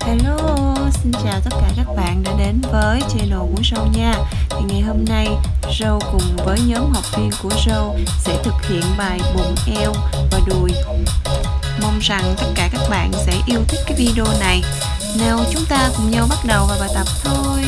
Hello, xin chào tất cả các bạn đã đến với channel của Râu nha. Thì ngày hôm nay Râu cùng với nhóm học viên của Râu sẽ thực hiện bài bụng eo và đùi. Mong rằng tất cả các bạn sẽ yêu thích cái video này. Nào chúng ta cùng nhau bắt đầu vào bài tập thôi.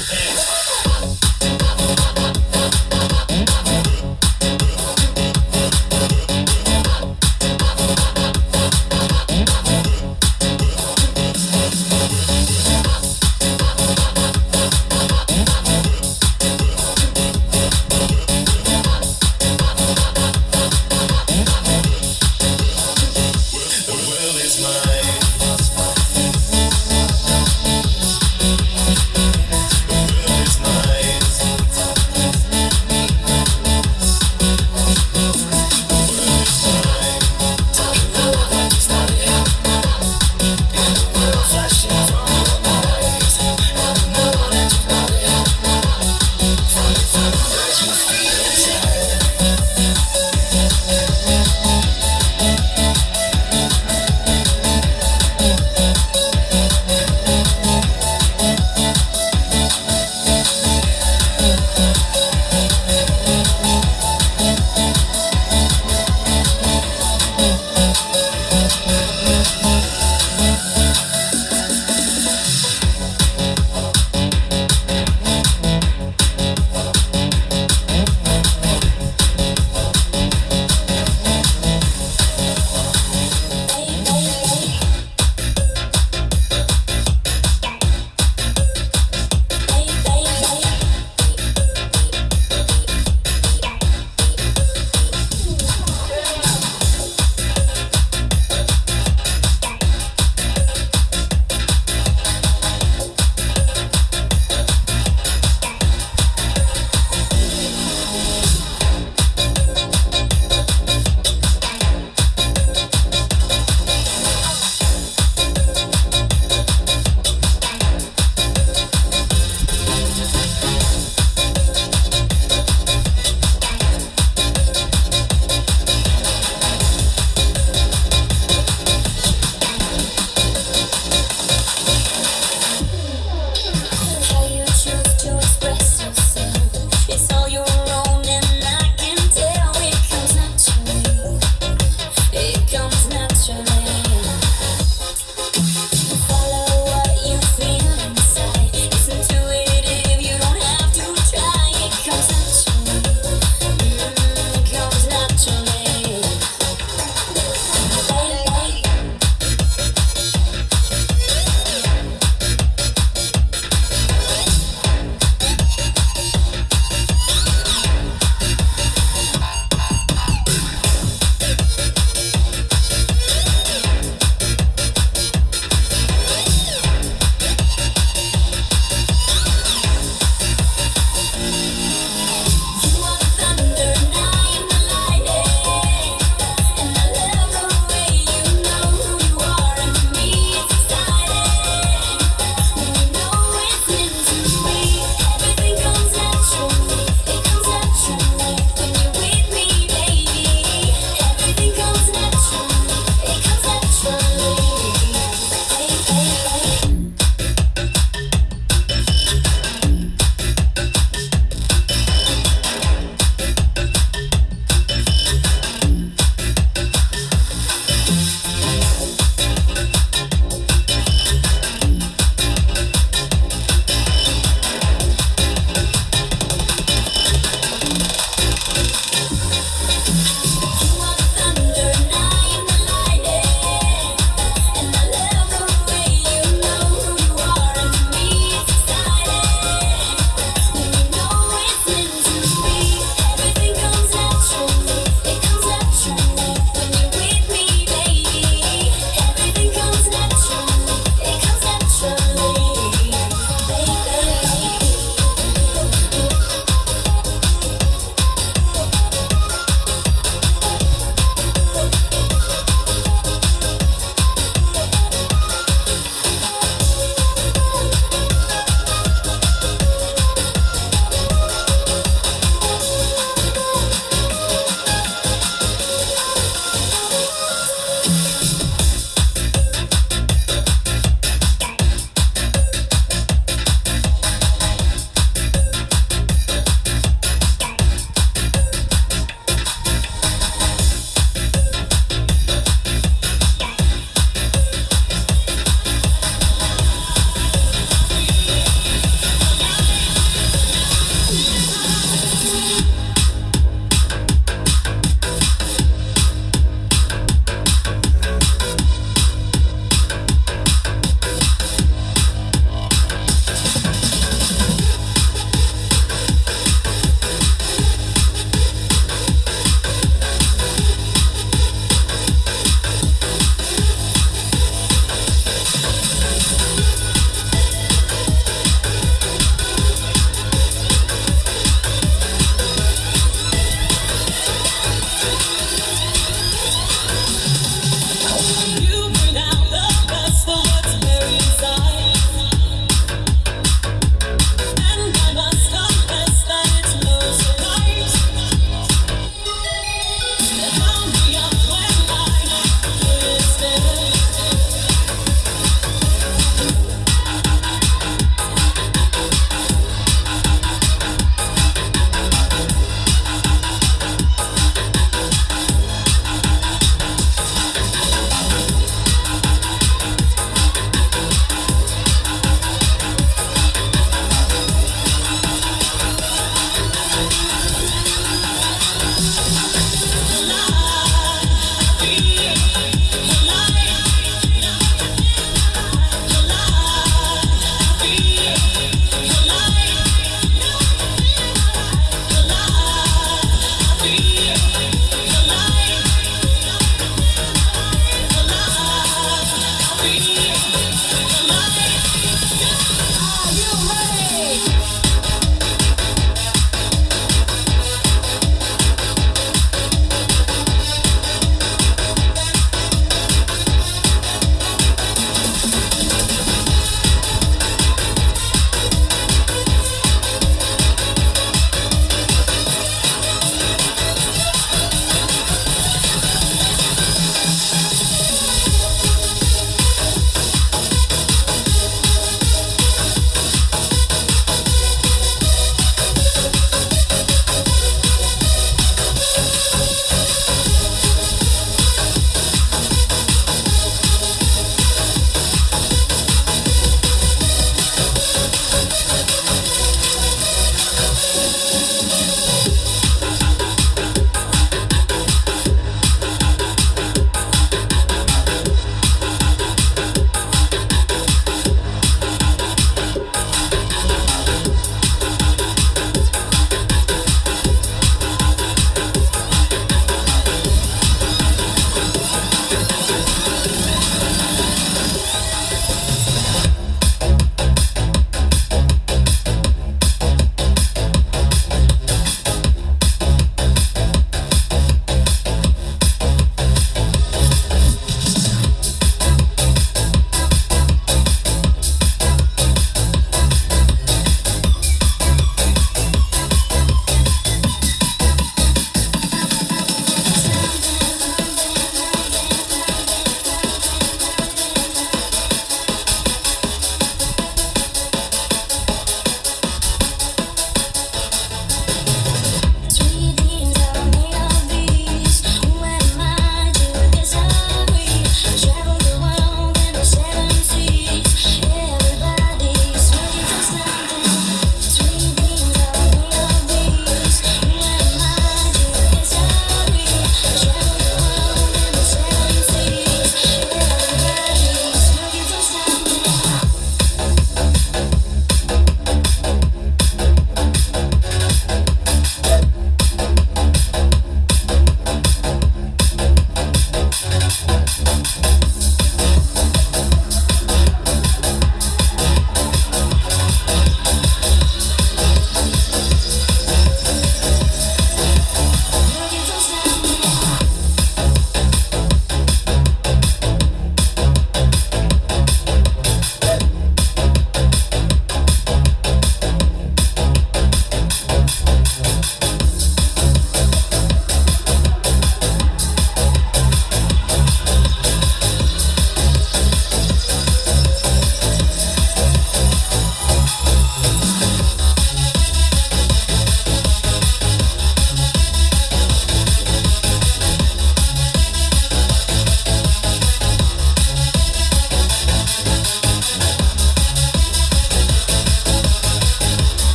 special pair.